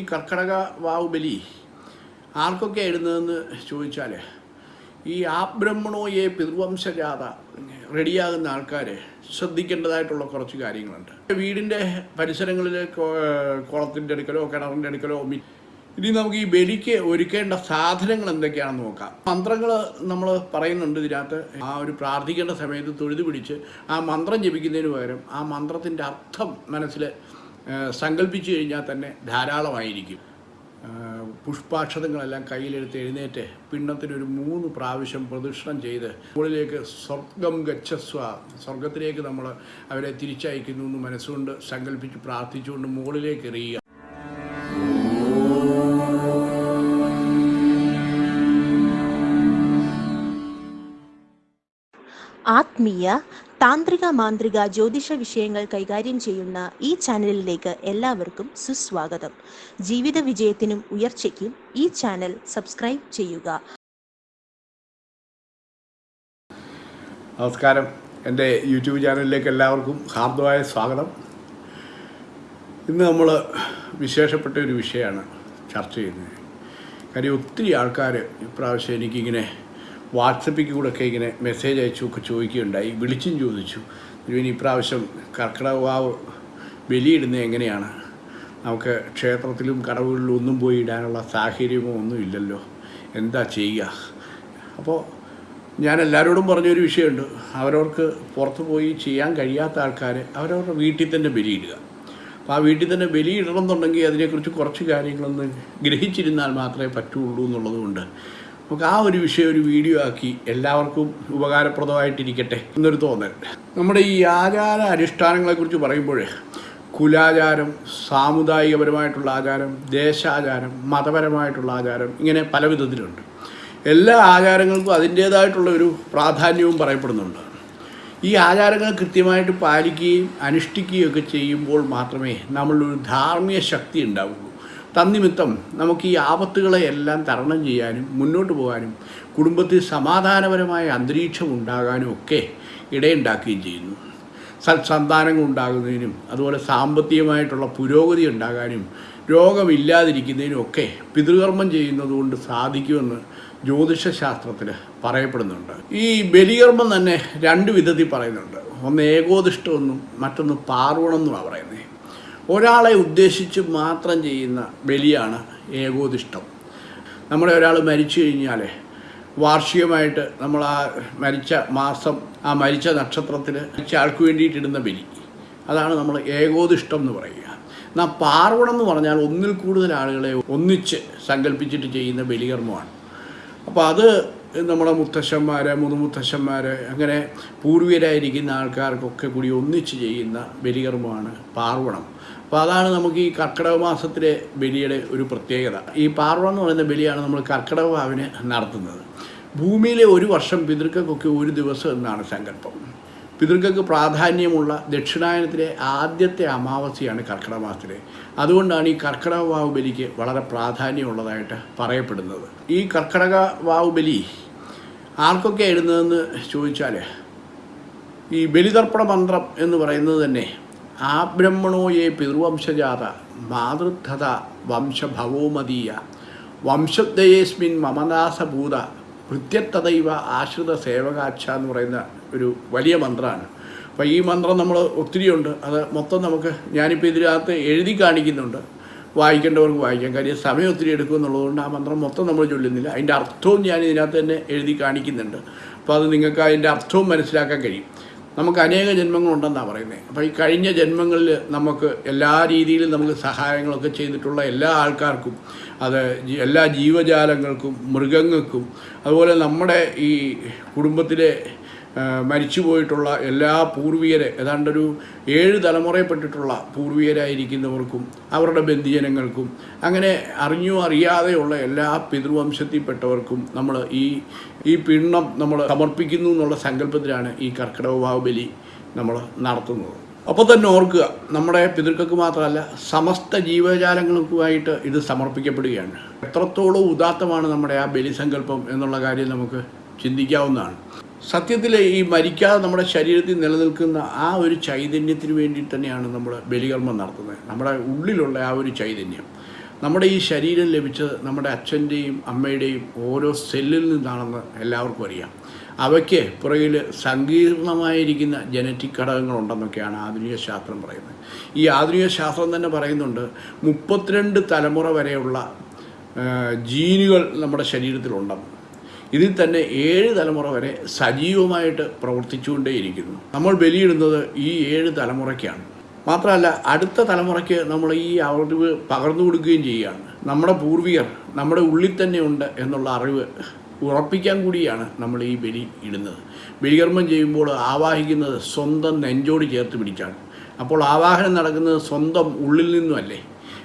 ഈ കർക്കടക വാവുബലി ആർക്കൊക്കെ ഇടുന്നതെന്ന് ചോദിച്ചാൽ ഈ ആബ്രഹ്മണോയെ പിതൃവംശജാത റെഡിയാകുന്ന ആൾക്കാർ ശ്രദ്ധിക്കേണ്ടതായിട്ടുള്ള കുറച്ച് കാര്യങ്ങളുണ്ട്. വീടിന്റെ പരിസരങ്ങളിൽ കുളത്തിന്റെ അടുക്കലോ കിണറിന്റെ അടുക്കലോ ഇനി നമുക്ക് ഈ ബലിക്ക് ഒരുക്കേണ്ട സാധനങ്ങൾ എന്തൊക്കെയാണെന്ന് നോക്കാം. മന്ത്രങ്ങൾ നമ്മൾ പറയുന്നുണ്ട് ഇതിനകത്ത്. ആ ഒരു പ്രാർത്ഥിക്കേണ്ട സമയത്ത് തൊഴുതുപിടിച്ച് ആ മന്ത്രം ജപിക്കുന്നതിന് പകരം ആ മന്ത്രത്തിന്റെ അർത്ഥം മനസ്സിൽ സങ്കല്പിച്ചു കഴിഞ്ഞാൽ തന്നെ ധാരാളമായിരിക്കും. പുഷ്പാക്ഷതങ്ങളെല്ലാം കയ്യിലെടുത്ത് എഴുന്നേറ്റ് പിണ്ണത്തിനൊരു മൂന്ന് പ്രാവശ്യം പ്രദക്ഷിണം ചെയ്ത് മുകളിലേക്ക് സ്വർഗം ഗച്ഛസ്വ സ്വർഗത്തിലേക്ക് നമ്മൾ അവരെ തിരിച്ചയക്കുന്നു എന്ന് മനസ്സുകൊണ്ട് സങ്കല്പിച്ച് പ്രാർത്ഥിച്ചുകൊണ്ട് മുകളിലേക്ക് എറിയുക. ആത്മീയ താന്ത്രിക മാന്ത്രിക ജ്യോതിഷ വിഷയങ്ങൾ കൈകാര്യം ചെയ്യുന്ന ഈ ചാനലിലേക്ക് എല്ലാവർക്കും സുസ്വാഗതം. ജീവിത വിജയത്തിനും ഉയർച്ചയ്ക്കും ഈ ചാനൽ സബ്സ്ക്രൈബ് ചെയ്യുക. നമസ്കാരം. എന്റെ യൂട്യൂബ് ചാനലിലേക്ക് എല്ലാവർക്കും ഹാർദമായ സ്വാഗതം. ഇന്ന് നമ്മൾ വിശേഷപ്പെട്ട ഒരു വിഷയമാണ് ചർച്ച ചെയ്യുന്നത്. കാര്യം ഒത്തിരി ആൾക്കാർ ഇപ്രാവശ്യം എനിക്കിങ്ങനെ വാട്സപ്പിൽ കൂടെ ഒക്കെ ഇങ്ങനെ മെസ്സേജ് അയച്ചു ഒക്കെ ചോദിക്കുകയുണ്ടായി. വിളിച്ചും ചോദിച്ചു. ഇനി ഇപ്രാവശ്യം കർക്കിടകാവ് ബലിയിടുന്നത് എങ്ങനെയാണ്? നമുക്ക് ക്ഷേത്രത്തിലും കടവുകളിലും ഒന്നും പോയി ഇടാനുള്ള സാഹചര്യമോ ഒന്നും ഇല്ലല്ലോ. എന്താ ചെയ്യുക? അപ്പോൾ ഞാൻ എല്ലാവരോടും പറഞ്ഞൊരു വിഷയമുണ്ട്. അവരവർക്ക് പുറത്ത് പോയി ചെയ്യാൻ കഴിയാത്ത ആൾക്കാർ അവരവരുടെ വീട്ടിൽ തന്നെ ബലിയിടുക. അപ്പോൾ ആ വീട്ടിൽ തന്നെ ബലിയിടണം എന്നുണ്ടെങ്കിൽ അതിനെക്കുറിച്ച് കുറച്ച് കാര്യങ്ങളൊന്ന് ഗ്രഹിച്ചിരുന്നാൽ മാത്രമേ പറ്റുള്ളൂ എന്നുള്ളതുകൊണ്ട് നമുക്ക് ആ ഒരു വിഷയം ഒരു വീഡിയോ ആക്കി എല്ലാവർക്കും ഉപകാരപ്രദമായിട്ടിരിക്കട്ടെ എന്നൊരു തോന്നൽ. നമ്മുടെ ഈ ആചാര അനുഷ്ഠാനങ്ങളെക്കുറിച്ച് പറയുമ്പോൾ കുലാചാരം സാമുദായികപരമായിട്ടുള്ള ആചാരം ദേശാചാരം മതപരമായിട്ടുള്ള ആചാരം ഇങ്ങനെ പല വിധത്തിലുണ്ട്. എല്ലാ ആചാരങ്ങൾക്കും അതിന്റേതായിട്ടുള്ള ഒരു പ്രാധാന്യവും പറയപ്പെടുന്നുണ്ട്. ഈ ആചാരങ്ങൾ കൃത്യമായിട്ട് പാലിക്കുകയും അനുഷ്ഠിക്കുകയും ഒക്കെ ചെയ്യുമ്പോൾ മാത്രമേ നമ്മളൊരു ധാർമ്മിക ശക്തി ഉണ്ടാവുള്ളൂ. തന്നിമിത്തം നമുക്ക് ഈ ആപത്തുകളെ എല്ലാം തരണം ചെയ്യാനും മുന്നോട്ട് പോകാനും കുടുംബത്തിൽ സമാധാനപരമായ അന്തരീക്ഷം ഉണ്ടാകാനും ഒക്കെ ഇടയുണ്ടാക്കുകയും ചെയ്യുന്നു. സത്സന്താനങ്ങൾ ഉണ്ടാകുന്നതിനും അതുപോലെ സാമ്പത്തികമായിട്ടുള്ള പുരോഗതി ഉണ്ടാകാനും രോഗമില്ലാതിരിക്കുന്നതിനും ഒക്കെ പിതൃകർമ്മം ചെയ്യുന്നതുകൊണ്ട് സാധിക്കുമെന്ന് ജ്യോതിഷശാസ്ത്രത്തിൽ പറയപ്പെടുന്നുണ്ട്. ഈ ബലികർമ്മം തന്നെ രണ്ട് വിധത്തിൽ പറയുന്നുണ്ട്. ഒന്ന് ഏകോദിഷ്ടമെന്നും മറ്റൊന്ന് പാർവണമെന്നുമാണ് പറയുന്നത്. ഒരാളെ ഉദ്ദേശിച്ച് മാത്രം ചെയ്യുന്ന ബലിയാണ് ഏകോദിഷ്ടം. നമ്മുടെ ഒരാൾ മരിച്ചു കഴിഞ്ഞാൽ വാർഷികമായിട്ട് നമ്മൾ ആ മരിച്ച മാസം ആ മരിച്ച നക്ഷത്രത്തിൽ മരിച്ച ആൾക്ക് വേണ്ടിയിട്ടിടുന്ന ബലി. അതാണ് നമ്മൾ ഏകോദിഷ്ടം എന്ന് പറയുക. എന്നാൽ പാർവണം എന്ന് പറഞ്ഞാൽ ഒന്നിൽ കൂടുതൽ ആളുകളെ ഒന്നിച്ച് സങ്കല്പിച്ചിട്ട് ചെയ്യുന്ന ബലികർമ്മമാണ്. അപ്പോൾ അത് നമ്മുടെ മുത്തശ്ശന്മാർ മുതുമുത്തശ്ശന്മാർ അങ്ങനെ പൂർവികരായിരിക്കുന്ന ആൾക്കാർക്കൊക്കെ കൂടി ഒന്നിച്ച് ചെയ്യുന്ന ബലികർമ്മമാണ് പാർവണം. അപ്പോൾ അതാണ് നമുക്ക് ഈ കർക്കിടക മാസത്തിലെ ബലിയുടെ ഒരു പ്രത്യേകത. ഈ പാർവ എന്ന് പറയുന്ന ബലിയാണ് നമ്മൾ കർക്കിടക ഭാവിന് നടത്തുന്നത്. ഭൂമിയിലെ ഒരു വർഷം പിതൃക്കൾക്കൊക്കെ ഒരു ദിവസം എന്നാണ് സങ്കല്പം. പിതൃക്കൾക്ക് പ്രാധാന്യമുള്ള ദക്ഷിണായനത്തിലെ ആദ്യത്തെ അമാവാസിയാണ് കർക്കിടക മാസത്തിലെ. അതുകൊണ്ടാണ് ഈ കർക്കിടക വാവ് ബലിക്ക് വളരെ പ്രാധാന്യമുള്ളതായിട്ട് പറയപ്പെടുന്നത്. ഈ കർക്കിടക വാവ് ബലി ആർക്കൊക്കെ ഇടുന്നതെന്ന് ചോദിച്ചാൽ ഈ ബലിതർപ്പണ മന്ത്രം എന്ന് പറയുന്നത് തന്നെ ആ ബ്രഹ്മണോയെ പിതൃവംശജാത? മാതൃത്ഥത വംശഭവോമതീയ വംശദ്വയേസ്മിൻ മമദാസഭൂത കൃത്യത്തതൈവ ആശ്രിത സേവകാക്ഷ എന്ന് പറയുന്ന ഒരു വലിയ മന്ത്രമാണ് അപ്പോൾ ഈ മന്ത്രം നമ്മൾ ഒത്തിരിയുണ്ട്. അത് മൊത്തം നമുക്ക് ഞാനിപ്പോൾ ഇതിനകത്ത് എഴുതി കാണിക്കുന്നുണ്ട്. വായിക്കേണ്ടവർക്ക് വായിക്കാം. കാര്യം സമയം ഒത്തിരി എടുക്കും എന്നുള്ളതുകൊണ്ട് ആ മന്ത്രം മൊത്തം നമ്മൾ ചൊല്ലുന്നില്ല. അതിന്റെ അർത്ഥവും ഞാൻ ഇതിനകത്ത് തന്നെ എഴുതി കാണിക്കുന്നുണ്ട്. അപ്പോൾ അത് നിങ്ങൾക്ക് അതിന്റെ അർത്ഥവും മനസ്സിലാക്കാൻ കഴിയും. നമുക്ക് അനേക ജന്മങ്ങളുണ്ടെന്നാണ് പറയുന്നത് അപ്പോൾ ഈ കഴിഞ്ഞ ജന്മങ്ങളിൽ നമുക്ക് എല്ലാ രീതിയിലും നമുക്ക് സഹായങ്ങളൊക്കെ ചെയ്തിട്ടുള്ള എല്ലാ ആൾക്കാർക്കും അത് എല്ലാ ജീവജാലങ്ങൾക്കും മൃഗങ്ങൾക്കും അതുപോലെ നമ്മുടെ ഈ കുടുംബത്തിലെ മരിച്ചുപോയിട്ടുള്ള എല്ലാ പൂർവികരെ ഏതാണ്ടൊരു ഏഴ് തലമുറയിൽപ്പെട്ടിട്ടുള്ള പൂർവികരായിരിക്കുന്നവർക്കും അവരുടെ ബന്ധുജനങ്ങൾക്കും അങ്ങനെ അറിഞ്ഞോ അറിയാതെയുള്ള എല്ലാ പിതൃവംശത്തിൽപ്പെട്ടവർക്കും നമ്മൾ ഈ ഈ പിണ്ണം നമ്മൾ സമർപ്പിക്കുന്നു എന്നുള്ള സങ്കല്പത്തിലാണ് ഈ കർക്കിടക ബാഹുബലി നമ്മൾ നടത്തുന്നത്. അപ്പോൾ തന്നെ ഓർക്കുക നമ്മുടെ പിതൃക്കൾക്ക് മാത്രമല്ല സമസ്ത ജീവജാലങ്ങൾക്കുമായിട്ട് ഇത് സമർപ്പിക്കപ്പെടുകയാണ്. എത്രത്തോളം ഉദാത്തമാണ് നമ്മുടെ ആ ബലിസങ്കല്പം എന്നുള്ള കാര്യം നമുക്ക് ചിന്തിക്കാവുന്നതാണ്. സത്യത്തിൽ ഈ മരിക്കാതെ നമ്മുടെ ശരീരത്തിൽ നിലനിൽക്കുന്ന ആ ഒരു ചൈതന്യത്തിന് വേണ്ടി തന്നെയാണ് നമ്മൾ ബലികർമ്മം നടത്തുന്നത്. നമ്മുടെ ഉള്ളിലുള്ള ആ ഒരു ചൈതന്യം. നമ്മുടെ ഈ ശരീരം ലഭിച്ചത് നമ്മുടെ അച്ഛന്റെയും അമ്മയുടെയും ഓരോ സെല്ലിൽ നിന്നാണെന്ന് എല്ലാവർക്കും അറിയാം. അവയ്ക്ക് പുറകിൽ സങ്കീർണമായിരിക്കുന്ന ജനറ്റിക് ഘടകങ്ങളുണ്ടെന്നൊക്കെയാണ് ആധുനിക ശാസ്ത്രം പറയുന്നത്. ഈ ആധുനിക ശാസ്ത്രം തന്നെ പറയുന്നുണ്ട് മുപ്പത്തിരണ്ട് തലമുറ വരെയുള്ള ജീനുകൾ നമ്മുടെ ശരീരത്തിലുണ്ടെന്ന്. ഇതിൽ തന്നെ ഏഴ് തലമുറ വരെ സജീവമായിട്ട് പ്രവർത്തിച്ചുകൊണ്ടേയിരിക്കുന്നു. നമ്മൾ ബലിയിടുന്നത് ഈ ഏഴ് തലമുറയ്ക്കാണ്. മാത്രമല്ല അടുത്ത തലമുറയ്ക്ക് നമ്മൾ ഈ അറിവ് പകർന്നു കൊടുക്കുകയും ചെയ്യുകയാണ്. നമ്മുടെ പൂർവികർ നമ്മുടെ ഉള്ളിൽ തന്നെ ഉണ്ട് എന്നുള്ള അറിവ് ഉറപ്പിക്കാൻ കൂടിയാണ് നമ്മൾ ഈ ബലി ഇടുന്നത്. ബലികർമ്മം ചെയ്യുമ്പോൾ ആവാഹിക്കുന്നത് സ്വന്തം നെഞ്ചോട് ചേർത്ത് പിടിച്ചാണ്. അപ്പോൾ ആവാഹനം നടക്കുന്നത് സ്വന്തം ഉള്ളിൽ നിന്നുമല്ലേ?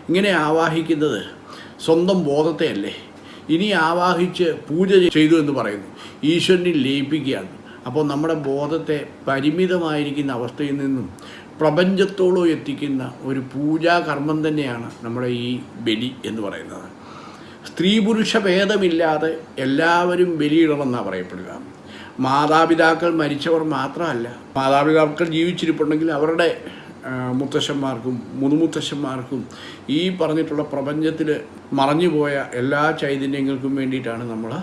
ഇങ്ങനെ ആവാഹിക്കുന്നത് സ്വന്തം ബോധത്തെ അല്ലേ ഇനി ആവാഹിച്ച് പൂജ ചെയ്തു എന്ന് പറയുന്നു. ഈശ്വരനിൽ ലയിപ്പിക്കുകയാണ്. അപ്പോൾ നമ്മുടെ ബോധത്തെ പരിമിതമായിരിക്കുന്ന അവസ്ഥയിൽ നിന്നും പ്രപഞ്ചത്തോളം എത്തിക്കുന്ന ഒരു പൂജാകർമ്മം തന്നെയാണ് നമ്മുടെ ഈ ബലി എന്ന് പറയുന്നത്. സ്ത്രീ പുരുഷ ഭേദമില്ലാതെ എല്ലാവരും ബലിയിടണമെന്നാണ് പറയപ്പെടുക. മാതാപിതാക്കൾ മരിച്ചവർ മാത്രമല്ല മാതാപിതാക്കൾ ജീവിച്ചിരിപ്പുണ്ടെങ്കിൽ അവരുടെ മുത്തശ്ശന്മാർക്കും മുതുമുത്തശ്ശന്മാർക്കും ഈ പറഞ്ഞിട്ടുള്ള പ്രപഞ്ചത്തിൽ മറഞ്ഞുപോയ എല്ലാ ചൈതന്യങ്ങൾക്കും വേണ്ടിയിട്ടാണ് നമ്മൾ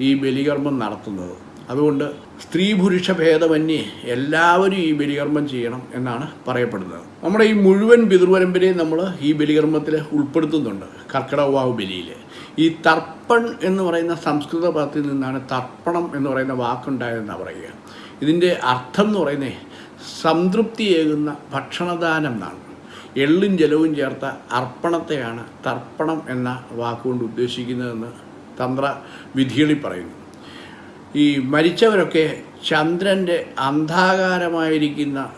ഈ ബലികർമ്മം നടത്തുന്നത്. അതുകൊണ്ട് സ്ത്രീ പുരുഷ ഭേദമന്യേ എല്ലാവരും ഈ ബലികർമ്മം ചെയ്യണം എന്നാണ് പറയപ്പെടുന്നത്. നമ്മുടെ ഈ മുഴുവൻ പിതൃപരമ്പരയും നമ്മൾ ഈ ബലികർമ്മത്തിൽ ഉൾപ്പെടുത്തുന്നുണ്ട് കർക്കിടകവാവ് ബലിയിൽ ഈ തർപ്പൺ എന്ന് പറയുന്ന സംസ്കൃത പദത്തിൽ നിന്നാണ് തർപ്പണം എന്ന് പറയുന്ന വാക്കുണ്ടായതെന്നാണ് പറയുക. ഇതിന്റെ അർത്ഥം എന്ന് പറയുന്നത് സംതൃപ്തിയേകുന്ന ഭക്ഷണദാനം എന്നാണ്. എള്ളും ജലവും ചേർത്ത അർപ്പണത്തെയാണ് തർപ്പണം എന്ന വാക്കുകൊണ്ട് ഉദ്ദേശിക്കുന്നതെന്ന് തന്ത്ര വിധികളിൽ പറയുന്നു. ഈ മരിച്ചവരൊക്കെ ചന്ദ്രന്റെ അന്ധാകാരമായിരിക്കുന്ന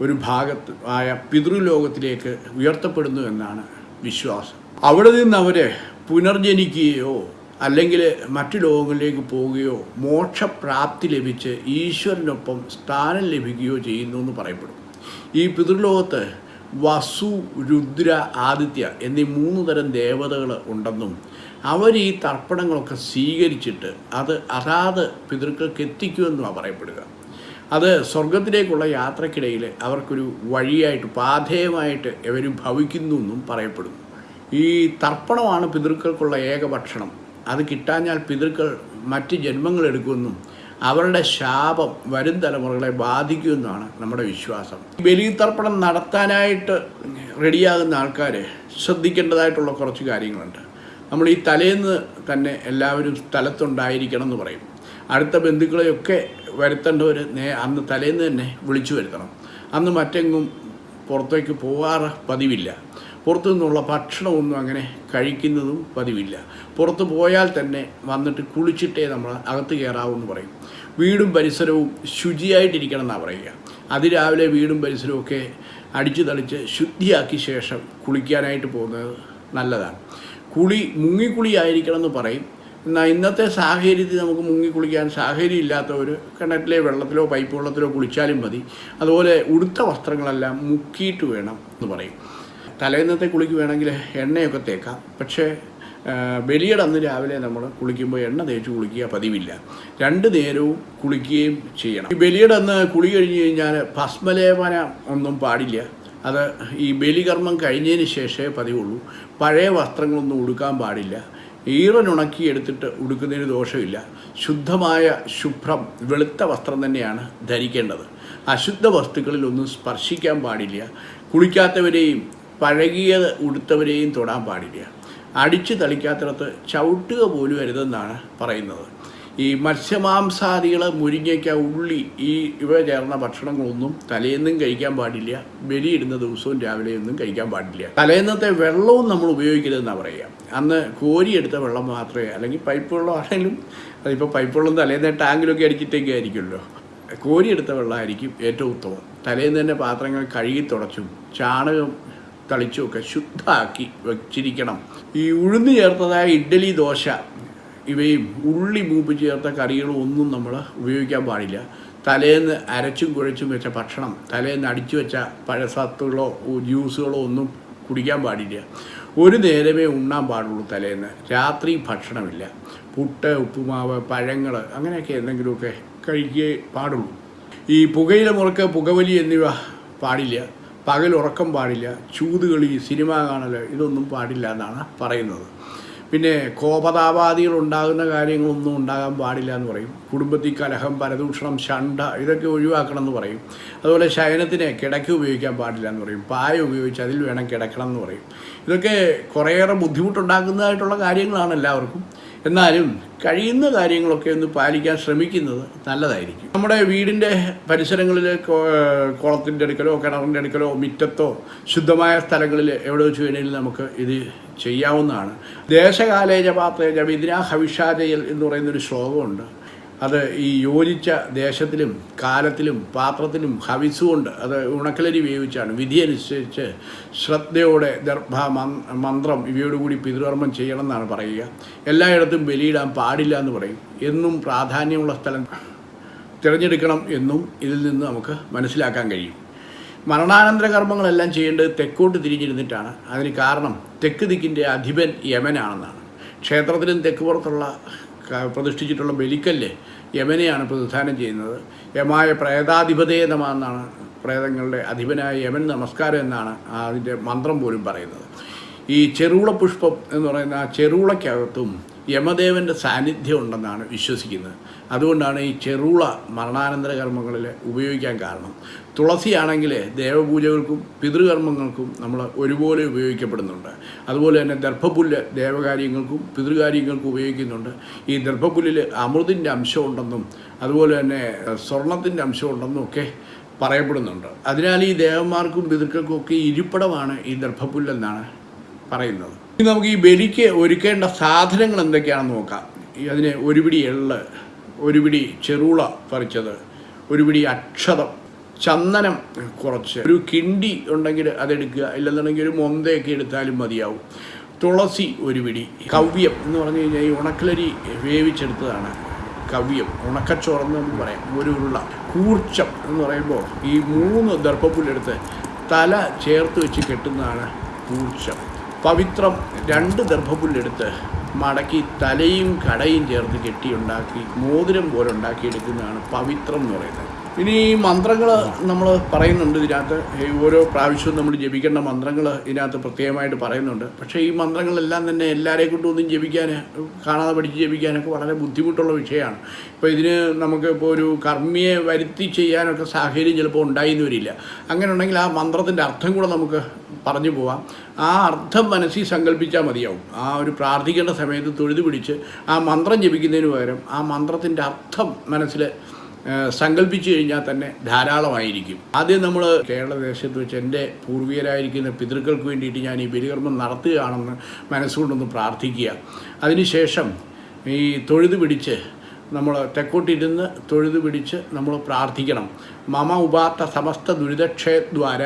ഒരു ഭാഗത്ത് ആയ പിതൃലോകത്തിലേക്ക് ഉയർത്തപ്പെടുന്നു എന്നാണ് വിശ്വാസം. അവിടെ നിന്ന് അവരെ പുനർജനിക്കുകയോ അല്ലെങ്കിൽ മറ്റു ലോകങ്ങളിലേക്ക് പോവുകയോ മോക്ഷപ്രാപ്തി ലഭിച്ച് ഈശ്വരനൊപ്പം സ്ഥാനം ലഭിക്കുകയോ ചെയ്യുന്നു എന്ന് പറയപ്പെടും. ഈ പിതൃലോകത്ത് വസു രുദ്ര ആദിത്യ എന്നീ മൂന്ന് തരം ദേവതകൾ ഉണ്ടെന്നും അവർ ഈ തർപ്പണങ്ങളൊക്കെ സ്വീകരിച്ചിട്ട് അത് അതാത് പിതൃക്കൾക്ക് എത്തിക്കുമെന്നാണ് പറയപ്പെടുക. അത് സ്വർഗത്തിലേക്കുള്ള യാത്രക്കിടയിൽ അവർക്കൊരു വഴിയായിട്ട് പാധേയമായിട്ട് ഇവർ ഭവിക്കുന്നു എന്നും പറയപ്പെടുന്നു. ഈ തർപ്പണമാണ് പിതൃക്കൾക്കുള്ള ഏക ഭക്ഷണം അത് കിട്ടാഞ്ഞാൽ പിതൃക്കൾ മറ്റ് ജന്മങ്ങൾ എടുക്കുമെന്നും അവരുടെ ശാപം വരും തലമുറകളെ ബാധിക്കുമെന്നാണ് നമ്മുടെ വിശ്വാസം. ബലിതർപ്പണം നടത്താനായിട്ട് റെഡിയാകുന്ന ആൾക്കാർ ശ്രദ്ധിക്കേണ്ടതായിട്ടുള്ള കുറച്ച് കാര്യങ്ങളുണ്ട്. നമ്മൾ ഈ തലേന്ന് തന്നെ എല്ലാവരും സ്ഥലത്തുണ്ടായിരിക്കണം എന്ന് പറയും. അടുത്ത ബന്ധുക്കളെയൊക്കെ വരുത്തേണ്ടവർ നേ അന്ന് തലേന്ന് തന്നെ വിളിച്ചു വരുത്തണം. അന്ന് മറ്റെങ്ങും പുറത്തേക്ക് പോകാറ് പതിവില്ല. പുറത്തു നിന്നുള്ള ഭക്ഷണമൊന്നും അങ്ങനെ കഴിക്കുന്നതും പതിവില്ല. പുറത്ത് പോയാൽ തന്നെ വന്നിട്ട് കുളിച്ചിട്ടേ നമ്മൾ അകത്ത് കയറാവൂന്ന് പറയും. വീടും പരിസരവും ശുചിയായിട്ടിരിക്കണം എന്നാണ് പറയുക. അതിരാവിലെ വീടും പരിസരവും ഒക്കെ അടിച്ചു തളിച്ച് ശുദ്ധിയാക്കി ശേഷം കുളിക്കാനായിട്ട് പോകുന്നത് നല്ലതാണ്. കുളി മുങ്ങിക്കുളി ആയിരിക്കണം എന്ന് പറയും. എന്നാൽ ഇന്നത്തെ സാഹചര്യത്തിൽ നമുക്ക് മുങ്ങി കുളിക്കാൻ സാഹചര്യം ഇല്ലാത്തവർ കിണറ്റിലെ വെള്ളത്തിലോ പൈപ്പ് വെള്ളത്തിലോ കുളിച്ചാലും മതി. അതുപോലെ ഉടുത്ത വസ്ത്രങ്ങളെല്ലാം മുക്കിയിട്ട് വേണം എന്ന് പറയും. തലേന്നത്തെ കുളിക്ക് എണ്ണയൊക്കെ തേക്കാം. പക്ഷേ ബലിയുടെ അന്ന് രാവിലെ നമ്മൾ കുളിക്കുമ്പോൾ എണ്ണ തേച്ച് കുളിക്കുക പതിവില്ല. രണ്ട് നേരവും കുളിക്കുകയും ചെയ്യണം. ഈ ബലിയുടെ അന്ന് കുളി കഴിഞ്ഞ് കഴിഞ്ഞാൽ ഭസ്മലേപന ഒന്നും പാടില്ല. അത് ഈ ബലികർമ്മം കഴിഞ്ഞതിന് ശേഷമേ പതിവുള്ളൂ. പഴയ വസ്ത്രങ്ങളൊന്നും ഉടുക്കാൻ പാടില്ല. ഈറനുണക്കി എടുത്തിട്ട് ഉടുക്കുന്നതിന് ദോഷമില്ല. ശുദ്ധമായ ശുഭ്രം വെളുത്ത വസ്ത്രം തന്നെയാണ് ധരിക്കേണ്ടത്. അശുദ്ധ വസ്തുക്കളിലൊന്നും സ്പർശിക്കാൻ പാടില്ല. കുളിക്കാത്തവരെയും പഴകിയത് ഉടുത്തവരെയും തൊടാൻ പാടില്ല. അടിച്ചു തളിക്കാത്തിടത്ത് ചവിട്ടുക പോലും അരുതെന്നാണ് പറയുന്നത്. ഈ മത്സ്യമാംസാദികൾ മുരിങ്ങയ്ക്ക ഉള്ളി ഈ ഇവ ചേർന്ന ഭക്ഷണങ്ങളൊന്നും തലേന്നും കഴിക്കാൻ പാടില്ല. ബലിയിടുന്ന ദിവസവും രാവിലെയൊന്നും കഴിക്കാൻ പാടില്ല. തലേന്നത്തെ വെള്ളവും നമ്മൾ ഉപയോഗിക്കരുതെന്നാണ് പറയുക. അന്ന് കോരിയെടുത്ത വെള്ളം മാത്രമേ അല്ലെങ്കിൽ പൈപ്പ് വെള്ളം ആണെങ്കിലും അതിപ്പോൾ പൈപ്പ് വെള്ളം തലേന്ന് ടാങ്കിലൊക്കെ അടിച്ചിട്ടൊക്കെ ആയിരിക്കുമല്ലോ. കോരിയെടുത്ത വെള്ളമായിരിക്കും ഏറ്റവും ഉത്തമം. തലേന്ന് തന്നെ പാത്രങ്ങൾ കഴുകി തുടച്ചും ചാണകം തളിച്ചുമൊക്കെ ശുദ്ധമാക്കി വെച്ചിരിക്കണം. ഈ ഉഴുന്ന് ചേർത്തതായ ഇഡ്ഡലി ദോശ ഇവയും ഉള്ളി മൂപ്പ് ചേർത്ത കറികളും ഒന്നും നമ്മൾ ഉപയോഗിക്കാൻ പാടില്ല. തലേന്ന് അരച്ചും കുഴച്ചും വെച്ച ഭക്ഷണം തലേന്ന് അടിച്ചു വെച്ച പഴസത്തുകളോ ജ്യൂസുകളോ ഒന്നും കുടിക്കാൻ പാടില്ല. ഒരു നേരമേ ഉണ്ണാൻ പാടുള്ളൂ തലേന്ന്. രാത്രി ഭക്ഷണമില്ല. പുട്ട് ഉപ്പുമാവ് പഴങ്ങൾ അങ്ങനെയൊക്കെ എന്തെങ്കിലുമൊക്കെ കഴിക്കേ പാടുള്ളൂ. ഈ പുകയില മുറുക്ക് പുകവലി എന്നിവ പാടില്ല. പകൽ ഉറക്കം പാടില്ല ചൂതുകളി സിനിമ കാണൽ ഇതൊന്നും പാടില്ല എന്നാണ് പറയുന്നത്. പിന്നെ കോപതാപാദികൾ ഉണ്ടാകുന്ന കാര്യങ്ങളൊന്നും ഉണ്ടാകാൻ പാടില്ല എന്ന് പറയും. കുടുംബത്തിൽ കലഹം പരദൂഷണം ഷണ്ട ഇതൊക്കെ ഒഴിവാക്കണം എന്ന് പറയും. അതുപോലെ ശയനത്തിന് കിടക്ക ഉപയോഗിക്കാൻ പാടില്ല എന്ന് പറയും. പായ ഉപയോഗിച്ച് അതിൽ വേണം കിടക്കണം എന്ന് പറയും. ഇതൊക്കെ കുറേയേറെ ബുദ്ധിമുട്ടുണ്ടാക്കുന്നതായിട്ടുള്ള കാര്യങ്ങളാണ് എല്ലാവർക്കും. എന്നാലും കഴിയുന്ന കാര്യങ്ങളൊക്കെ ഒന്ന് പാലിക്കാൻ ശ്രമിക്കുന്നത് നല്ലതായിരിക്കും. നമ്മുടെ വീടിന്റെ പരിസരങ്ങളിൽ കുളത്തിന്റെ അടുക്കലോ കിണറിന്റെ അടുക്കലോ മുറ്റത്തോ ശുദ്ധമായ സ്ഥലങ്ങളിൽ എവിടെ വെച്ച് വേണമെങ്കിലും നമുക്ക് ഇത് ചെയ്യാവുന്നതാണ്. ദേശകാലേജ പാത്രേജ വിദ്ര ഹവിഷാജയൽ എന്ന് പറയുന്നൊരു ശ്ലോകമുണ്ട്. അത് ഈ യോജിച്ച ദേശത്തിലും കാലത്തിലും പാത്രത്തിലും ഹവിസുകൊണ്ട് അത് ഉണക്കലരി വേവിച്ചാണ്. വിധി അനുസരിച്ച് ശ്രദ്ധയോടെ ദർഭ മന്ത്രം ഇവയോടുകൂടി പിതൃകർമ്മം ചെയ്യണമെന്നാണ് പറയുക. എല്ലായിടത്തും ബലിയിടാൻ പാടില്ല എന്ന് പറയും. എന്നും പ്രാധാന്യമുള്ള സ്ഥലം തിരഞ്ഞെടുക്കണം എന്നും ഇതിൽ നിന്ന് നമുക്ക് മനസ്സിലാക്കാൻ കഴിയും. മരണാനന്തര കർമ്മങ്ങളെല്ലാം ചെയ്യേണ്ടത് തെക്കോട്ട് തിരിഞ്ഞിരുന്നിട്ടാണ്. അതിന് കാരണം തെക്ക് ദിക്കിന്റെ അധിപൻ യമനാണെന്നാണ്. ക്ഷേത്രത്തിലും തെക്ക് പുറത്തുള്ള പ്രതിഷ്ഠിച്ചിട്ടുള്ള ബലിക്കല്ല് യമനെയാണ് പ്രതിദാനം ചെയ്യുന്നത്. യമായ പ്രേതാധിപതേതമാണെന്നാണ് പ്രേതങ്ങളുടെ അധിപനായ യമൻ നമസ്കാരം എന്നാണ് അതിന്റെ മന്ത്രം പോലും പറയുന്നത്. ഈ ചെറുള പുഷ്പം എന്ന് പറയുന്ന ആ ചെറുളയ്ക്കകത്തും യമദേവന്റെ സാന്നിധ്യം ഉണ്ടെന്നാണ് വിശ്വസിക്കുന്നത്. അതുകൊണ്ടാണ് ഈ ചെറുള മരണാനന്തര കർമ്മങ്ങളിൽ ഉപയോഗിക്കാൻ കാരണം. തുളസിയാണെങ്കിൽ ദേവപൂജകൾക്കും പിതൃകർമ്മങ്ങൾക്കും നമ്മൾ ഒരുപോലെ ഉപയോഗിക്കപ്പെടുന്നുണ്ട്. അതുപോലെ തന്നെ ദർഭപുല്ല് ദേവകാര്യങ്ങൾക്കും പിതൃകാര്യങ്ങൾക്കും ഉപയോഗിക്കുന്നുണ്ട്. ഈ ദർഭപുല്ലിൽ അമൃതിന്റെ അംശമുണ്ടെന്നും അതുപോലെ തന്നെ സ്വർണത്തിന്റെ അംശമുണ്ടെന്നും ഒക്കെ പറയപ്പെടുന്നുണ്ട്. അതിനാൽ ഈ ദേവന്മാർക്കും പിതൃക്കൾക്കും ഒക്കെ ഇരിപ്പിടമാണ് ഈ ദർഭപുല്ലെന്നാണ് പറയുന്നത്. ഇനി നമുക്ക് ഈ ബലിക്ക് ഒരുക്കേണ്ട സാധനങ്ങൾ എന്തൊക്കെയാണെന്ന് നോക്കാം. അതിന് ഒരു പിടി എള്ള് ഒരു പിടി ചെറുള പറിച്ചത് ഒരു പിടി അക്ഷതം ചന്ദനം കുറച്ച് ഒരു കിണ്ടി ഉണ്ടെങ്കിൽ അതെടുക്കുക ഇല്ലെന്നുണ്ടെങ്കിൽ ഒരു മൊന്തയൊക്കെ എടുത്താലും മതിയാവും. തുളസി ഒരു പിടി കവ്യം എന്ന് പറഞ്ഞു കഴിഞ്ഞാൽ ഈ ഉണക്കലരി വേവിച്ചെടുത്തതാണ് കവ്യം ഉണക്കച്ചോറെന്ന് പറയാം. ഒരു ഉരുള കൂർച്ചം എന്ന് പറയുമ്പോൾ ഈ മൂന്ന് ദർഭപ്പുല്ലെടുത്ത് തല ചേർത്ത് വെച്ച് കെട്ടുന്നതാണ് കൂർച്ചം. പവിത്രം രണ്ട് ദർഭപുല്ലെടുത്ത് മടക്കി തലയും കടയും ചേർത്ത് കെട്ടിയുണ്ടാക്കി മോതിരം പോലെ ഉണ്ടാക്കിയെടുക്കുന്നതാണ് പവിത്രം എന്ന് പറയുന്നത്. ഇനി ഈ മന്ത്രങ്ങൾ നമ്മൾ പറയുന്നുണ്ട് ഇതിനകത്ത്. ഓരോ പ്രാവശ്യവും നമ്മൾ ജപിക്കേണ്ട മന്ത്രങ്ങൾ ഇതിനകത്ത് പ്രത്യേകമായിട്ട് പറയുന്നുണ്ട്. പക്ഷേ ഈ മന്ത്രങ്ങളെല്ലാം തന്നെ എല്ലാവരെ കൊണ്ടും ഒന്നും ജപിക്കാൻ കാണാതെ പഠിച്ച് ജപിക്കാനൊക്കെ വളരെ ബുദ്ധിമുട്ടുള്ള വിഷയമാണ്. ഇപ്പോൾ ഇതിന് നമുക്ക് ഇപ്പോൾ ഒരു കർമ്മിയെ വരുത്തി ചെയ്യാനൊക്കെ സാഹചര്യം ചിലപ്പോൾ ഉണ്ടായിന്ന് വരില്ല. അങ്ങനെ ഉണ്ടെങ്കിൽ ആ മന്ത്രത്തിന്റെ അർത്ഥം കൂടെ നമുക്ക് പറഞ്ഞു പോവാം. ആ അർത്ഥം മനസ്സിൽ സങ്കല്പിച്ചാൽ മതിയാവും. ആ ഒരു പ്രാർത്ഥിക്കേണ്ട സമയത്ത് തൊഴുതു പിടിച്ച് ആ മന്ത്രം ജപിക്കുന്നതിന് പകരം ആ മന്ത്രത്തിന്റെ അർത്ഥം മനസ്സിൽ സങ്കല്പിച്ചു കഴിഞ്ഞാൽ തന്നെ ധാരാളമായിരിക്കും. ആദ്യം നമ്മൾ കേരളദേശത്ത് വെച്ച് എന്റെ പൂർവികരായിരിക്കുന്ന പിതൃക്കൾക്ക് വേണ്ടിയിട്ട് ഞാൻ ഈ ബലികർമ്മം നടത്തുകയാണെന്ന് മനസ്സുകൊണ്ടൊന്ന് പ്രാർത്ഥിക്കുക. അതിനുശേഷം ഈ തൊഴുത് പിടിച്ച് നമ്മൾ തെക്കോട്ടിരുന്ന് തൊഴുത് പിടിച്ച് നമ്മൾ പ്രാർത്ഥിക്കണം. മമ ഉപാത്ത സമസ്ത ദുരിതക്ഷയദ്വാര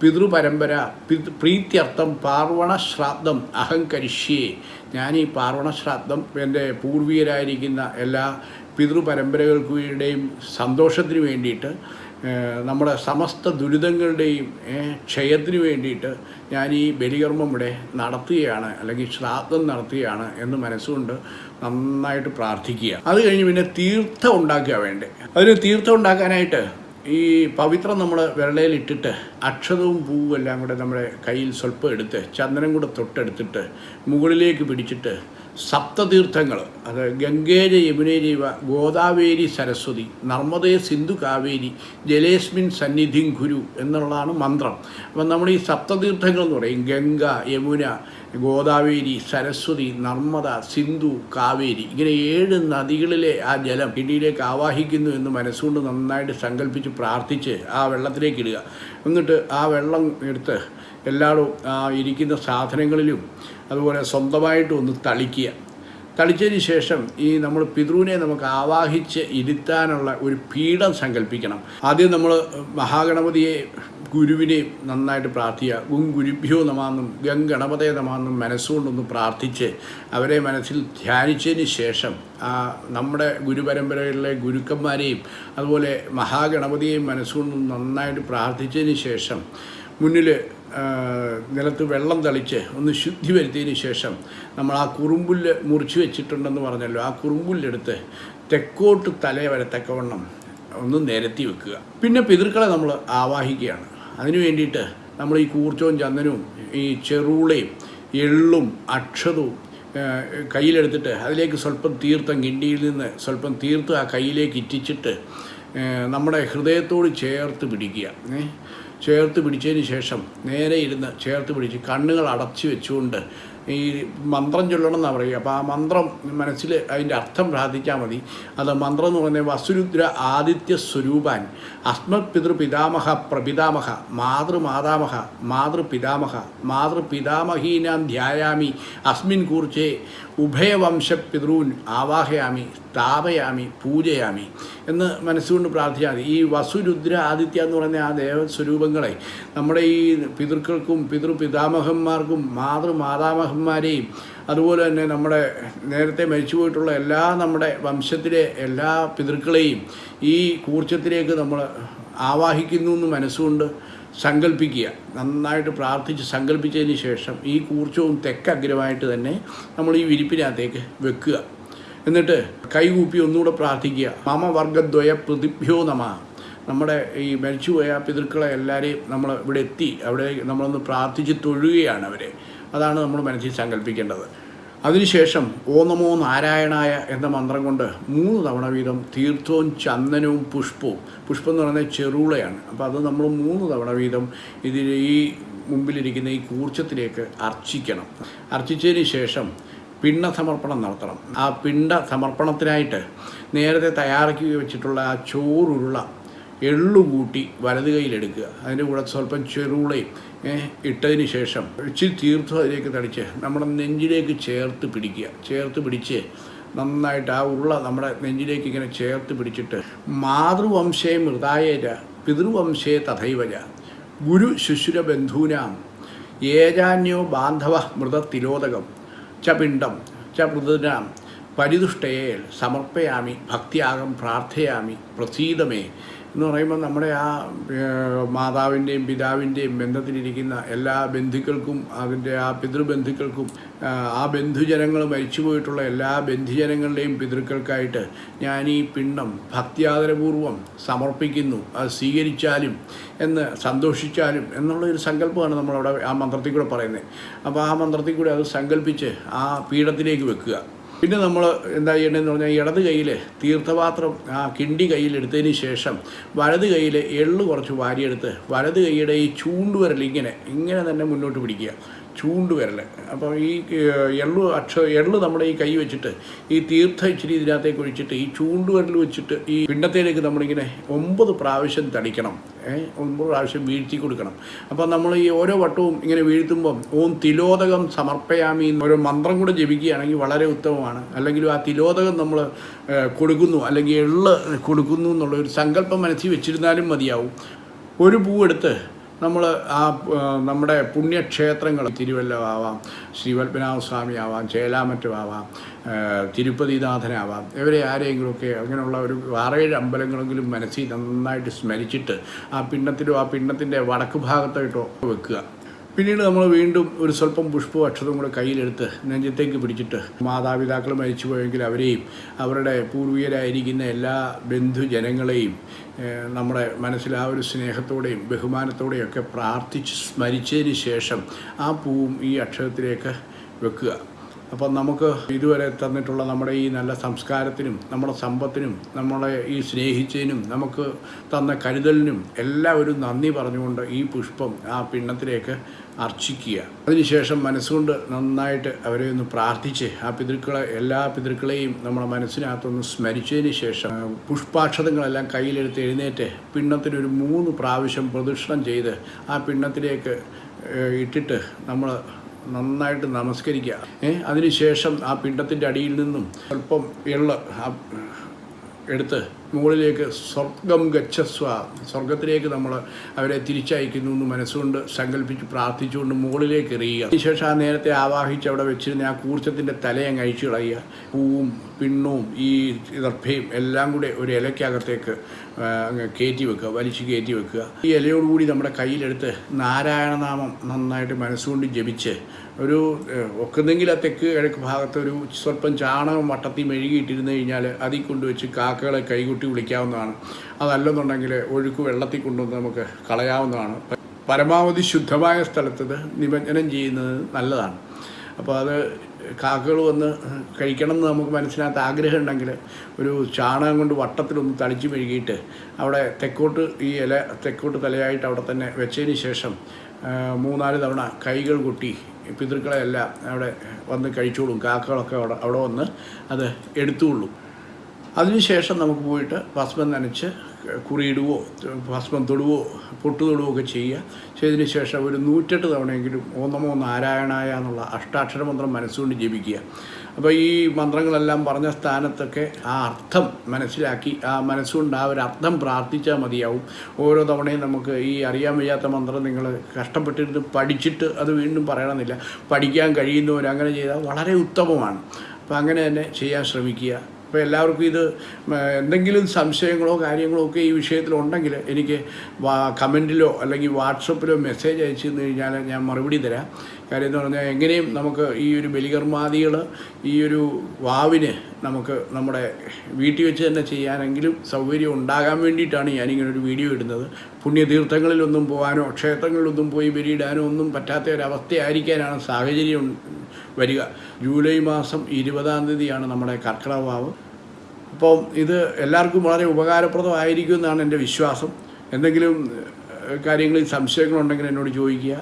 പിതൃപരമ്പര പിതൃ പ്രീത്യർത്ഥം പാർവണ അഹം അഹങ്കരിഷ്യേ. ഞാൻ ഈ പാർവണ ശ്രാദ്ധം എന്റെ പൂർവീയരായിരിക്കുന്ന എല്ലാ പിതൃപരമ്പരകൾക്കുടെയും സന്തോഷത്തിന് വേണ്ടിയിട്ട് നമ്മുടെ സമസ്ത ദുരിതങ്ങളുടെയും ക്ഷയത്തിന് വേണ്ടിയിട്ട് ഞാൻ ഈ ബലികർമ്മം ഇവിടെ നടത്തുകയാണ് അല്ലെങ്കിൽ ശ്രാദ്ധം നടത്തുകയാണ് എന്ന് മനസ്സുകൊണ്ട് നന്നായിട്ട് പ്രാർത്ഥിക്കുക. അത് കഴിഞ്ഞ് പിന്നെ തീർത്ഥം ഉണ്ടാക്കുക വേണ്ടേ. അതിന് തീർത്ഥം ഉണ്ടാക്കാനായിട്ട് ഈ പവിത്രം നമ്മൾ വിരളയിൽ ഇട്ടിട്ട് അക്ഷതവും പൂവും എല്ലാം കൂടെ നമ്മുടെ കയ്യിൽ സ്വല്പം എടുത്ത് ചന്ദനം കൂടെ തൊട്ടെടുത്തിട്ട് മുകളിലേക്ക് പിടിച്ചിട്ട് സപ്തതീർത്ഥങ്ങൾ അത് ഗംഗേജ യമുനേ ഗോദാവേരി സരസ്വതി നർമ്മദേ സിന്ധു കാവേരി ജലേസ്മിൻ സന്നിധിം ഗുരു എന്നുള്ളതാണ് മന്ത്രം. അപ്പം നമ്മൾ ഈ സപ്തതീർത്ഥങ്ങൾ എന്ന് പറയും. ഗംഗ യമുന ഗോദാവേരി സരസ്വതി നർമ്മദ സിന്ധു കാവേരി ഇങ്ങനെ ഏഴ് നദികളിലെ ആ ജലം കിടിയിലേക്ക് ആവാഹിക്കുന്നു എന്ന് മനസ്സുകൊണ്ട് നന്നായിട്ട് സങ്കല്പിച്ച് പ്രാർത്ഥിച്ച് ആ വെള്ളത്തിലേക്ക് ഇടുക. എന്നിട്ട് ആ വെള്ളം എടുത്ത് എല്ലാവരും ഇരിക്കുന്ന സാധനങ്ങളിലും അതുപോലെ സ്വന്തമായിട്ട് ഒന്ന് തളിക്കുക. തളിച്ചതിന് ശേഷം ഈ നമ്മൾ പിതൃവിനെ നമുക്ക് ആവാഹിച്ച് ഇരുത്താനുള്ള ഒരു പീഠം സങ്കല്പിക്കണം. ആദ്യം നമ്മൾ മഹാഗണപതിയെ ഗുരുവിനെ നന്നായിട്ട് പ്രാർത്ഥിക്കുക. ഗും ഗുരുഭ്യോ നമാന്നും ഗം ഗണപതയെ നമാന്നും മനസ്സുകൊണ്ടൊന്ന് പ്രാർത്ഥിച്ച് അവരെ മനസ്സിൽ ധ്യാനിച്ചതിന് ശേഷം നമ്മുടെ ഗുരുപരമ്പരകളിലെ ഗുരുക്കന്മാരെയും അതുപോലെ മഹാഗണപതിയെയും മനസ്സുകൊണ്ട് നന്നായിട്ട് പ്രാർത്ഥിച്ചതിന് ശേഷം മുന്നിൽ നിലത്ത് വെള്ളം തളിച്ച് ഒന്ന് ശുദ്ധി വരുത്തിയതിന് ശേഷം നമ്മൾ ആ കുറുമ്പുല്ല് മുറിച്ച് വെച്ചിട്ടുണ്ടെന്ന് പറഞ്ഞല്ലോ. ആ കുറുമ്പുല്ലെടുത്ത് തെക്കോട്ട് തല വരത്തക്കവണ്ണം ഒന്ന് നിരത്തി വെക്കുക. പിന്നെ പിതൃക്കളെ നമ്മൾ ആവാഹിക്കുകയാണ്. അതിനു വേണ്ടിയിട്ട് നമ്മൾ ഈ കൂർച്ചവും ചന്ദനവും ഈ ചെറുളയും എള്ളും അക്ഷതവും കയ്യിലെടുത്തിട്ട് അതിലേക്ക് സ്വല്പം തീർത്ഥം കിണ്ടിയിൽ നിന്ന് സ്വല്പം തീർത്ത് ആ കയ്യിലേക്ക് ഇറ്റിച്ചിട്ട് നമ്മുടെ ഹൃദയത്തോട് ചേർത്ത് പിടിക്കുക? ചേർത്ത് പിടിച്ചതിന് ശേഷം നേരെ ഇരുന്ന് ചേർത്ത് പിടിച്ച് കണ്ണുകൾ അടച്ചു വെച്ചുകൊണ്ട് ഈ മന്ത്രം ചൊല്ലണം എന്നാണ് പറയുക. അപ്പോൾ ആ മന്ത്രം മനസ്സിൽ അതിന്റെ അർത്ഥം പ്രാർത്ഥിച്ചാൽ മതി. അത് മന്ത്രം എന്ന് പറയുന്നത് വസുരുദ്ര ആദിത്യ സ്വരൂപാൻ. അസ്മത് പിതൃ പിതാമഹ പ്രപിതാമഹ മാതൃമാതാമഹ മാതൃപിതാമഹ മാതൃപിതാമഹീനാം ധ്യായാമി. അസ്മിൻ കൂർച്ചേ ഉഭയവംശ പിതൃൻ ആവാഹയാമി. സ്ഥാപയാമി പൂജയാമി എന്ന് മനസ്സുകൊണ്ട് പ്രാർത്ഥിച്ചാൽ മതി. ഈ വസുരുദ്ര ആദിത്യ എന്ന് പറയുന്ന ആ ദേവസ്വരൂപങ്ങളെ നമ്മുടെ ഈ പിതൃക്കൾക്കും പിതൃപിതാമഹന്മാർക്കും മാതൃമാതാമഹന്മാരെയും അതുപോലെ തന്നെ നമ്മുടെ നേരത്തെ മരിച്ചുപോയിട്ടുള്ള എല്ലാ നമ്മുടെ വംശത്തിലെ എല്ലാ പിതൃക്കളെയും ഈ കൂർച്ചത്തിലേക്ക് നമ്മൾ ആവാഹിക്കുന്നു എന്ന് മനസ്സുകൊണ്ട് സങ്കല്പിക്കുക നന്നായിട്ട് പ്രാർത്ഥിച്ച് സങ്കല്പിച്ചതിന് ശേഷം ഈ കൂർച്ചവും തെക്കഗ്രമായിട്ട് തന്നെ നമ്മൾ ഈ വിരിപ്പിനകത്തേക്ക് വെക്കുക. എന്നിട്ട് കൈകൂപ്പി ഒന്നുകൂടെ പ്രാർത്ഥിക്കുക. മാമവർഗദ്വയ പ്രതിഭ്യോ നമ. നമ്മുടെ ഈ മരിച്ചുപോയ പിതൃക്കളെ എല്ലാവരെയും നമ്മൾ ഇവിടെ എത്തി. അവിടെ നമ്മളൊന്ന് പ്രാർത്ഥിച്ച് തൊഴുകയാണ് അവരെ. അതാണ് നമ്മൾ മനസ്സിൽ സങ്കല്പിക്കേണ്ടത് അതിനുശേഷം ഓ നാരായണായ എന്ന മന്ത്രം കൊണ്ട് മൂന്ന് തവണ വീതം തീർത്ഥവും ചന്ദനവും പുഷ്പവും. പുഷ്പം എന്ന് പറയുന്നത് ചെറുളയാണ്. അപ്പോൾ അത് നമ്മൾ മൂന്ന് തവണ വീതം ഇതിൽ ഈ മുമ്പിലിരിക്കുന്ന ഈ കൂർച്ചത്തിലേക്ക് അർച്ചിക്കണം. അർച്ചിച്ചതിന് ശേഷം പിണ്ട സമർപ്പണം നടത്തണം. ആ പിണ്ട സമർപ്പണത്തിനായിട്ട് നേരത്തെ തയ്യാറാക്കി വെച്ചിട്ടുള്ള ആ ചോറുരുള എള്ളു കൂട്ടി വലത് കൈയിലെടുക്കുക അതിന്റെ കൂടെ സ്വല്പം ചെറുളയും ഇട്ടതിന് ശേഷം ഇച്ചിരി തീർത്ഥം അതിലേക്ക് തടിച്ച് നമ്മുടെ നെഞ്ചിലേക്ക് ചേർത്ത് പിടിക്കുക. ചേർത്ത് പിടിച്ച് നന്നായിട്ട് ആ ഉരുള നമ്മുടെ നെഞ്ചിലേക്ക് ഇങ്ങനെ ചേർത്ത് പിടിച്ചിട്ട് മാതൃവംശേ മൃതായേര പിതൃവംശേ തഥൈവജ ഗുരു ശുശ്രുര ബന്ധൂനാം ഏജാന്യോ ബാന്ധവ മൃതത്തിലോദകം. ച പിണ്ഡം ച മൃതനാം പരിതുഷ്ടയേൽ സമർപ്പയാമി ഭക്തിയാകം പ്രാർത്ഥയാമി പ്രസീതമേ എന്ന് പറയുമ്പോൾ നമ്മുടെ ആ മാതാവിന്റെയും പിതാവിന്റെയും ബന്ധത്തിലിരിക്കുന്ന എല്ലാ ബന്ധുക്കൾക്കും അതിന്റെ ആ പിതൃബന്ധുക്കൾക്കും ആ ബന്ധുജനങ്ങൾ മരിച്ചുപോയിട്ടുള്ള എല്ലാ ബന്ധുജനങ്ങളുടെയും പിതൃക്കൾക്കായിട്ട് ഞാൻ ഈ പിണ്ണം ഭക്തിയാദരപൂർവം സമർപ്പിക്കുന്നു. അത് സ്വീകരിച്ചാലും എന്ന് സന്തോഷിച്ചാലും എന്നുള്ള ഒരു സങ്കല്പമാണ് നമ്മളവിടെ ആ മന്ത്രത്തിൽ കൂടെ പറയുന്നത്. അപ്പോൾ ആ മന്ത്രത്തിൽ കൂടെ അത് സങ്കല്പിച്ച് ആ പീഠത്തിലേക്ക് വെക്കുക. പിന്നെ നമ്മൾ എന്താ ചെയ്യേണ്ടതെന്ന് പറഞ്ഞാൽ ഇടത് കയ്യിൽ തീർത്ഥപാത്രം ആ കിണ്ടി കയ്യിലെടുത്തതിന് ശേഷം വലത് കയ്യിൽ എള്ള് കുറച്ച് വാരിയെടുത്ത് വലത് കൈയുടെ ഈ ചൂണ്ടുവരൽ ഇങ്ങനെ ഇങ്ങനെ തന്നെ മുന്നോട്ട് പിടിക്കുക. ചൂണ്ടുവിരൽ അപ്പോൾ ഈ എള്ളു അക്ഷ എള്ളു നമ്മുടെ ഈ കൈ വെച്ചിട്ട് ഈ തീർത്ഥ ഇച്ചിരി ഇതിനകത്തേക്ക് ഒഴിച്ചിട്ട് ഈ ചൂണ്ടുവിരൽ വെച്ചിട്ട് ഈ പിണ്ടത്തേലേക്ക് നമ്മളിങ്ങനെ ഒമ്പത് പ്രാവശ്യം തടിക്കണം. ഒമ്പത് പ്രാവശ്യം വീഴ്ത്തി കൊടുക്കണം. അപ്പോൾ നമ്മൾ ഈ ഓരോ വട്ടവും ഇങ്ങനെ വീഴ്ത്തുമ്പം ഓം തിലോദകം സമർപ്പയാമി ഓരോ മന്ത്രം കൂടെ ജപിക്കുകയാണെങ്കിൽ വളരെ ഉത്തമമാണ്. അല്ലെങ്കിൽ ആ തിലോദകം നമ്മൾ കൊടുക്കുന്നു അല്ലെങ്കിൽ എള്ള് കൊടുക്കുന്നു എന്നുള്ള ഒരു സങ്കല്പം മനസ്സിൽ വെച്ചിരുന്നാലും മതിയാവും. ഒരു പൂവെടുത്ത് നമ്മൾ ആ നമ്മുടെ പുണ്യക്ഷേത്രങ്ങൾ തിരുവല്ലമാവാം ശ്രീപത്മനാഭ സ്വാമി ആവാം ചേലാമറ്റമാവാം തിരുപ്പതിനാഥനാവാം ഇവരെ ആരെങ്കിലുമൊക്കെ അങ്ങനെയുള്ള ഒരു ആറേഴ് അമ്പലങ്ങളെങ്കിലും മനസ്സിൽ നന്നായിട്ട് സ്മരിച്ചിട്ട് ആ പിണ്ണത്തിലോ ആ പിണ്ണത്തിന്റെ വടക്ക് ഭാഗത്തായിട്ടോ വെക്കുക. പിന്നീട് നമ്മൾ വീണ്ടും ഒരു സ്വല്പം പുഷ്പവും അക്ഷതവും കൂടെ കയ്യിലെടുത്ത് നെഞ്ചത്തേക്ക് പിടിച്ചിട്ട് മാതാപിതാക്കൾ മരിച്ചുപോയെങ്കിൽ അവരെയും അവരുടെ പൂർവികരായിരിക്കുന്ന എല്ലാ ബന്ധുജനങ്ങളെയും നമ്മുടെ മനസ്സിൽ ആ ഒരു സ്നേഹത്തോടെയും ബഹുമാനത്തോടെയും ഒക്കെ പ്രാർത്ഥിച്ച് സ്മരിച്ചതിന് ശേഷം ആ പൂവും ഈ അക്ഷരത്തിലേക്ക് വെക്കുക. അപ്പം നമുക്ക് ഇതുവരെ തന്നിട്ടുള്ള നമ്മുടെ ഈ നല്ല സംസ്കാരത്തിനും നമ്മുടെ സമ്പത്തിനും നമ്മളെ ഈ സ്നേഹിച്ചതിനും നമുക്ക് തന്ന കരുതലിനും എല്ലാവരും നന്ദി പറഞ്ഞുകൊണ്ട് ഈ പുഷ്പം ആ പിണ്ണത്തിലേക്ക് അർച്ചിക്കുക. അതിനുശേഷം മനസ്സുകൊണ്ട് നന്നായിട്ട് അവരെ ഒന്ന് പ്രാർത്ഥിച്ച് ആ പിതൃക്കളെ എല്ലാ പിതൃക്കളെയും നമ്മുടെ മനസ്സിനകത്തൊന്ന് സ്മരിച്ചതിന് ശേഷം പുഷ്പാക്ഷതങ്ങളെല്ലാം കയ്യിലെടുത്ത് എഴുന്നേറ്റ് പിണ്ണത്തിനൊരു മൂന്ന് പ്രാവശ്യം പ്രദക്ഷിണം ചെയ്ത് ആ പിണ്ണത്തിലേക്ക് ഇട്ടിട്ട് നമ്മൾ നന്നായിട്ട് നമസ്കരിക്കുക. ഏഹ് അതിനുശേഷം ആ പിണ്ടത്തിന്റെ അടിയിൽ നിന്നും അല്പം എള്ള് എടുത്ത് മുകളിലേക്ക് സ്വർഗം ഗച്ഛസ്വ. സ്വർഗത്തിലേക്ക് നമ്മൾ അവരെ തിരിച്ചയക്കുന്നു എന്ന് മനസ്സുകൊണ്ട് സങ്കല്പിച്ച് പ്രാർത്ഥിച്ചുകൊണ്ട് മുകളിലേക്ക് എറിയുക. അതിനുശേഷം ആ നേരത്തെ ആവാഹിച്ച് അവിടെ വെച്ചിരുന്ന ആ കൂർച്ചത്തിന്റെ തലയങ്ങ് അഴിച്ചു കളയുക. പൂവും പിണ്ണും ഈ ദർഭയും എല്ലാം കൂടെ ഒരു ഇലയ്ക്കകത്തേക്ക് അങ്ങ് കയറ്റി വെക്കുക വലിച്ചു കയറ്റി വെക്കുക. ഈ ഇലയോടുകൂടി നമ്മുടെ കയ്യിലെടുത്ത് നാരായണനാമം നന്നായിട്ട് മനസ്സുകൊണ്ട് ജപിച്ച് ഒരു ഒക്കുന്നെങ്കിൽ ആ തെക്ക് കിഴക്ക് ഭാഗത്ത് ഒരു സ്വല്പം ചാണകം വട്ടത്തിൽ മെഴുകിയിട്ടിരുന്നു കഴിഞ്ഞാൽ അതിൽ കൊണ്ടുവച്ച് കാക്കകളെ കൈകൊട്ടി വിളിക്കാവുന്നതാണ്. അതല്ലെന്നുണ്ടെങ്കിൽ ഒഴുക്ക് വെള്ളത്തിൽ കൊണ്ടുവന്ന് നമുക്ക് കളയാവുന്നതാണ്. പരമാവധി ശുദ്ധമായ സ്ഥലത്തത് നിമജ്ജനം ചെയ്യുന്നത് നല്ലതാണ്. അപ്പോൾ അത് കാക്കകൾ വന്ന് കഴിക്കണം എന്ന് നമുക്ക് മനസ്സിനകത്ത് ആഗ്രഹം ഉണ്ടെങ്കിൽ ഒരു ചാണകം കൊണ്ട് വട്ടത്തിലൊന്ന് തളിച്ചു മെഴുകിയിട്ട് അവിടെ തെക്കോട്ട് ഈ ഇല തെക്കോട്ട് തലയായിട്ട് അവിടെ തന്നെ വെച്ചതിന് ശേഷം മൂന്നാൽ തവണ കൈകൾ കൊട്ടി പിതൃക്കളെല്ലാം അവിടെ വന്ന് കഴിച്ചോളും. കാക്കകളൊക്കെ അവിടെ അവിടെ വന്ന് അത് എടുത്തുകൊള്ളും. അതിനുശേഷം നമുക്ക് പോയിട്ട് ഭസ്മം നനച്ച് കുറിയിടുവോ ഭസ്മം തൊടുവോ പൊട്ടു തൊടുവോ ഒക്കെ ചെയ്യുക. ചെയ്തതിന് ശേഷം ഒരു നൂറ്റെട്ട് തവണയെങ്കിലും ഓന്നമോ നാരായണായ എന്നുള്ള അഷ്ടാക്ഷര മന്ത്രം മനസ്സുകൊണ്ട് ജപിക്കുക. അപ്പോൾ ഈ മന്ത്രങ്ങളെല്ലാം പറഞ്ഞ സ്ഥാനത്തൊക്കെ ആ അർത്ഥം മനസ്സിലാക്കി ആ മനസ്സുകൊണ്ട് ആ ഒരു അർത്ഥം പ്രാർത്ഥിച്ചാൽ മതിയാവും. ഓരോ തവണയും നമുക്ക് ഈ അറിയാൻ വയ്യാത്ത മന്ത്രം നിങ്ങൾ കഷ്ടപ്പെട്ടിരുന്ന് പഠിച്ചിട്ട് അത് വീണ്ടും പറയണമെന്നില്ല. പഠിക്കാൻ കഴിയുന്നവർ അങ്ങനെ ചെയ്താൽ വളരെ ഉത്തമമാണ്. അപ്പോൾ അങ്ങനെ തന്നെ ചെയ്യാൻ ശ്രമിക്കുക. അപ്പോൾ എല്ലാവർക്കും ഇത് എന്തെങ്കിലും സംശയങ്ങളോ കാര്യങ്ങളോ ഒക്കെ ഈ വിഷയത്തിലുണ്ടെങ്കിൽ എനിക്ക് കമന്റിലോ അല്ലെങ്കിൽ വാട്സപ്പിലോ മെസ്സേജ് അയച്ചു കഴിഞ്ഞാൽ ഞാൻ മറുപടി തരാം. കാര്യം എന്ന് പറഞ്ഞാൽ എങ്ങനെയും നമുക്ക് ഈ ഒരു ബലികർമാദികൾ ഈ ഒരു വാവിന് നമുക്ക് നമ്മുടെ വീട്ടിൽ വെച്ച് തന്നെ ചെയ്യാനെങ്കിലും സൗകര്യം ഉണ്ടാകാൻ വേണ്ടിയിട്ടാണ് ഞാനിങ്ങനെ ഒരു വീഡിയോ ഇടുന്നത്. പുണ്യതീർത്ഥങ്ങളിലൊന്നും പോകാനോ ക്ഷേത്രങ്ങളിലൊന്നും പോയി ബലിയിടാനോ ഒന്നും പറ്റാത്ത ഒരവസ്ഥയായിരിക്കാനാണ് സാഹചര്യം വരിക. ജൂലൈ മാസം ഇരുപതാം തീയതിയാണ് നമ്മുടെ കർക്കിടക വാവ് അപ്പം ഇത് എല്ലാവർക്കും വളരെ ഉപകാരപ്രദമായിരിക്കും എന്നാണ് എന്റെ വിശ്വാസം. എന്തെങ്കിലും കാര്യങ്ങളിൽ സംശയങ്ങളുണ്ടെങ്കിൽ എന്നോട് ചോദിക്കുക.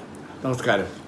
നമസ്കാരം.